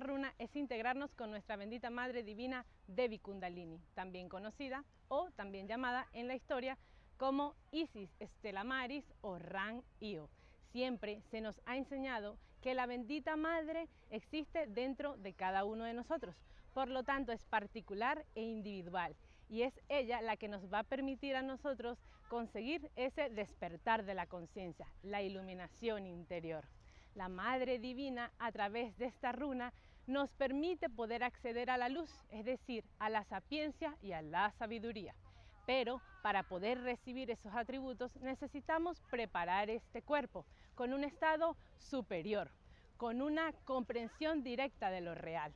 runa es integrarnos con nuestra bendita Madre Divina Devi Kundalini, también conocida o también llamada en la historia como Isis Stella Maris o Ran Io. Siempre se nos ha enseñado que la bendita Madre existe dentro de cada uno de nosotros, por lo tanto es particular e individual y es ella la que nos va a permitir a nosotros conseguir ese despertar de la conciencia, la iluminación interior. La Madre Divina a través de esta runa nos permite poder acceder a la luz, es decir, a la sapiencia y a la sabiduría. Pero para poder recibir esos atributos necesitamos preparar este cuerpo con un estado superior, con una comprensión directa de lo real.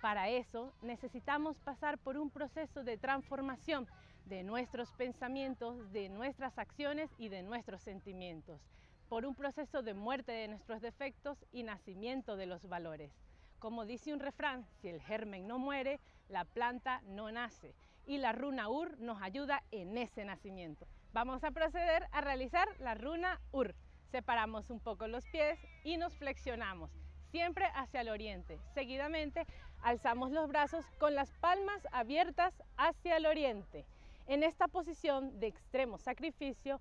Para eso necesitamos pasar por un proceso de transformación de nuestros pensamientos, de nuestras acciones y de nuestros sentimientos, por un proceso de muerte de nuestros defectos y nacimiento de los valores. Como dice un refrán, si el germen no muere, la planta no nace y la runa UR nos ayuda en ese nacimiento. Vamos a proceder a realizar la runa UR. Separamos un poco los pies y nos flexionamos siempre hacia el oriente. Seguidamente alzamos los brazos con las palmas abiertas hacia el oriente. En esta posición de extremo sacrificio,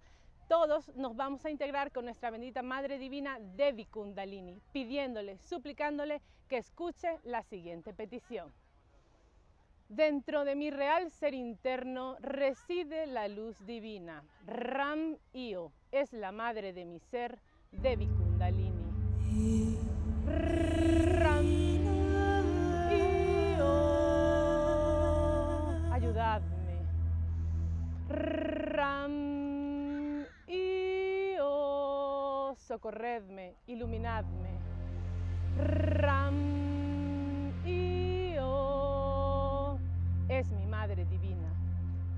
todos nos vamos a integrar con nuestra bendita Madre Divina Devi Kundalini, pidiéndole, suplicándole que escuche la siguiente petición. Dentro de mi real ser interno reside la luz divina. Ram Io es la madre de mi ser, Devi Kundalini. Ram Io. Ayudadme. Ram Socorredme, iluminadme. Ram Io. Es mi Madre Divina.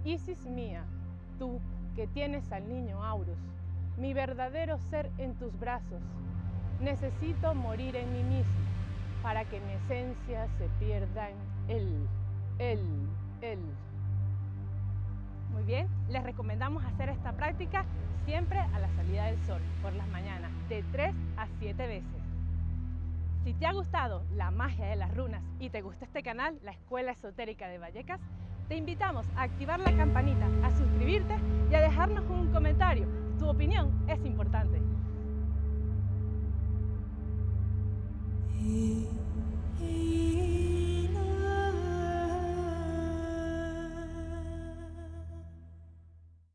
Isis mía, tú que tienes al niño Aurus, mi verdadero ser en tus brazos, Necesito morir en mí mismo para que mi esencia se pierda en él, él, él. Muy bien, les recomendamos hacer esta práctica siempre a la salida del sol, por las mañanas, de 3 a 7 veces. Si te ha gustado la magia de las runas y te gusta este canal, la Escuela Esotérica de Vallecas, te invitamos a activar la campanita, a suscribirte y a dejarnos un comentario. Tu opinión es importante.